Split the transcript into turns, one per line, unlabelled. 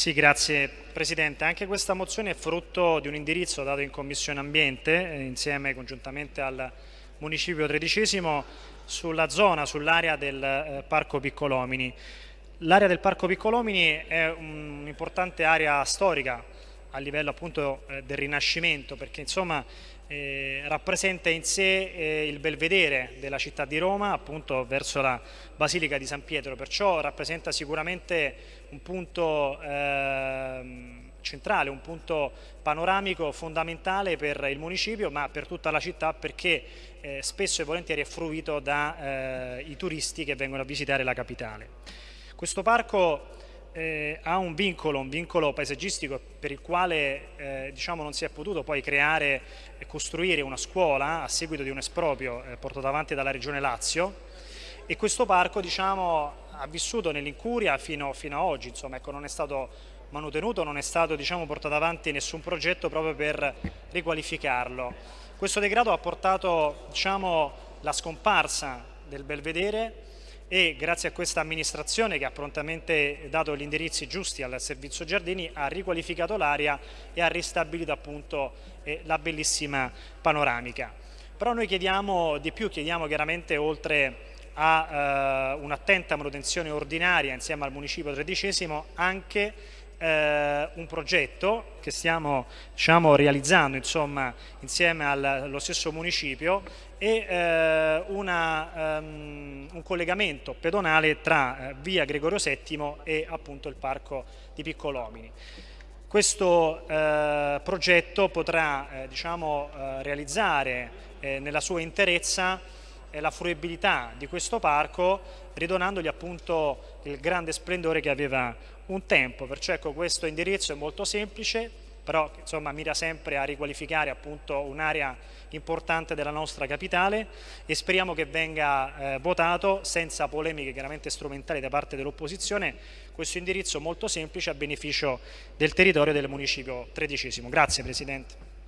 Sì, grazie Presidente. Anche questa mozione è frutto di un indirizzo dato in Commissione Ambiente eh, insieme congiuntamente al Municipio tredicesimo sulla zona, sull'area del eh, Parco Piccolomini. L'area del Parco Piccolomini è un'importante area storica a livello appunto eh, del Rinascimento perché insomma eh, rappresenta in sé eh, il belvedere della città di Roma appunto verso la Basilica di San Pietro perciò rappresenta sicuramente un punto ehm, centrale, un punto panoramico fondamentale per il municipio ma per tutta la città perché eh, spesso e volentieri è fruito dai eh, turisti che vengono a visitare la capitale. Questo parco eh, ha un vincolo, un vincolo paesaggistico per il quale eh, diciamo, non si è potuto poi creare e costruire una scuola a seguito di un esproprio eh, portato avanti dalla Regione Lazio e questo parco diciamo, ha vissuto nell'incuria fino, fino, a oggi, insomma, ecco, non è stato manutenuto, non è stato diciamo, portato avanti nessun progetto proprio per riqualificarlo. Questo degrado ha portato diciamo, la scomparsa del belvedere e grazie a questa amministrazione che ha prontamente dato gli indirizzi giusti al servizio giardini ha riqualificato l'area e ha ristabilito appunto eh, la bellissima panoramica. Però noi chiediamo di più, chiediamo chiaramente oltre a eh, un'attenta manutenzione ordinaria insieme al municipio tredicesimo anche eh, un progetto che stiamo diciamo, realizzando insomma, insieme al, allo stesso municipio e eh, una, um, un collegamento pedonale tra eh, via Gregorio VII e appunto il parco di Piccolomini. Questo eh, progetto potrà eh, diciamo, eh, realizzare nella sua interezza la fruibilità di questo parco ridonandogli appunto il grande splendore che aveva un tempo, perciò ecco questo indirizzo è molto semplice, però insomma mira sempre a riqualificare appunto un'area importante della nostra capitale e speriamo che venga eh, votato senza polemiche chiaramente strumentali da parte dell'opposizione questo indirizzo molto semplice a beneficio del territorio del municipio tredicesimo. Grazie Presidente.